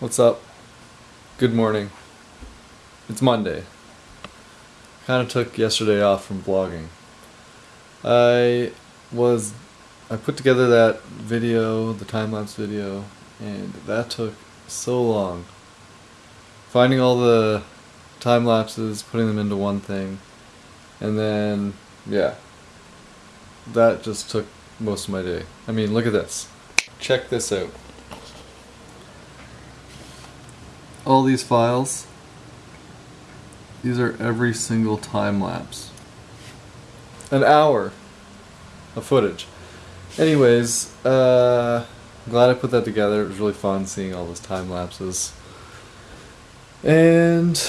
What's up? Good morning. It's Monday. Kind of took yesterday off from vlogging. I was I put together that video, the time lapse video, and that took so long. Finding all the time lapses, putting them into one thing, and then yeah. That just took most of my day. I mean, look at this. Check this out. All these files, these are every single time lapse. An hour of footage. Anyways, uh, I'm glad I put that together. It was really fun seeing all those time lapses. And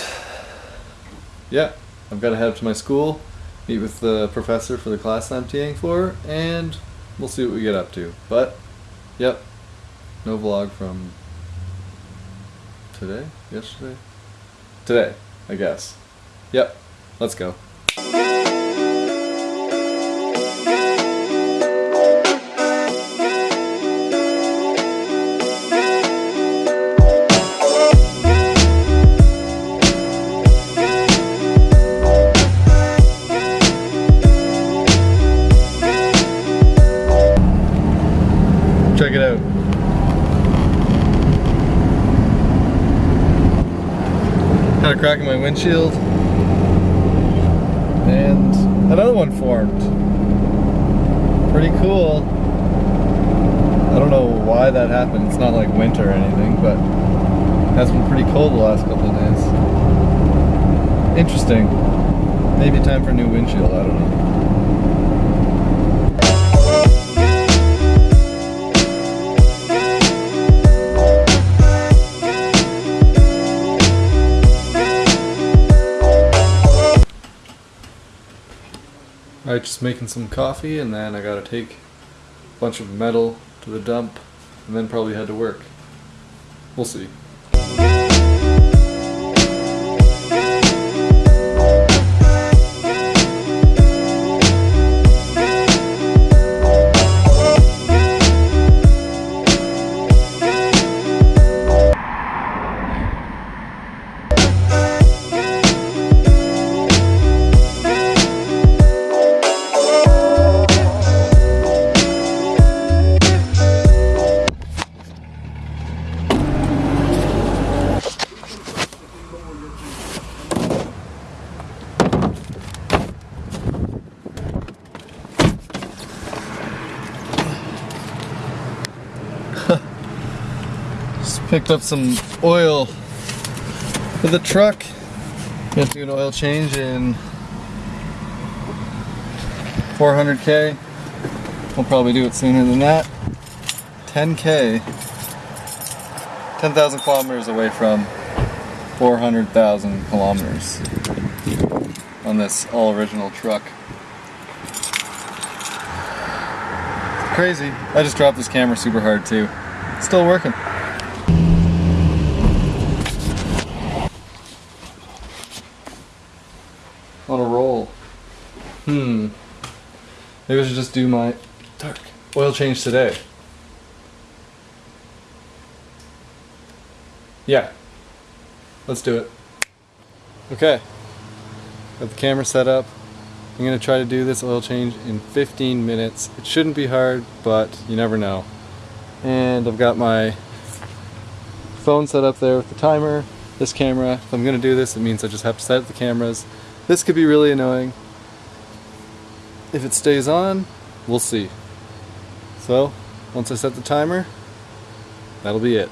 yeah, I've got to head up to my school, meet with the professor for the class I'm TAing for, and we'll see what we get up to. But, yep, no vlog from today? Yesterday? Today, I guess. Yep, let's go. Got a crack in my windshield. And another one formed. Pretty cool. I don't know why that happened. It's not like winter or anything, but it has been pretty cold the last couple of days. Interesting. Maybe time for a new windshield, I don't know. Alright, just making some coffee and then I gotta take a bunch of metal to the dump and then probably head to work. We'll see. Picked up some oil for the truck. Got to do an oil change in 400k. We'll probably do it sooner than that. 10k. 10,000 kilometers away from 400,000 kilometers on this all original truck. Crazy. I just dropped this camera super hard too. Still working. A roll. Hmm. Maybe I should just do my dark oil change today. Yeah. Let's do it. Okay. Got the camera set up. I'm going to try to do this oil change in 15 minutes. It shouldn't be hard, but you never know. And I've got my phone set up there with the timer, this camera. If I'm going to do this, it means I just have to set up the cameras. This could be really annoying. If it stays on, we'll see. So, once I set the timer, that'll be it.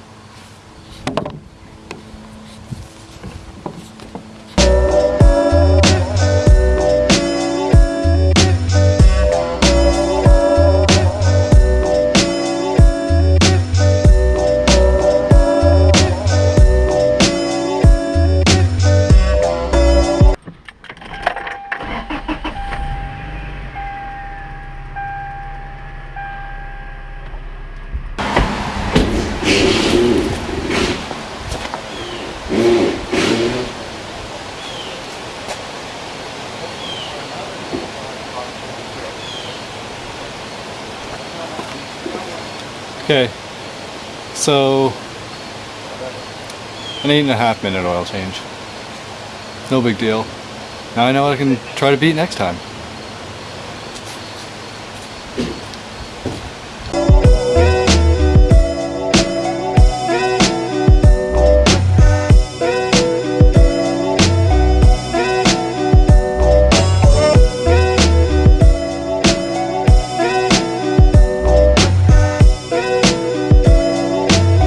Okay, so an eight and a half minute oil change. No big deal. Now I know I can try to beat next time.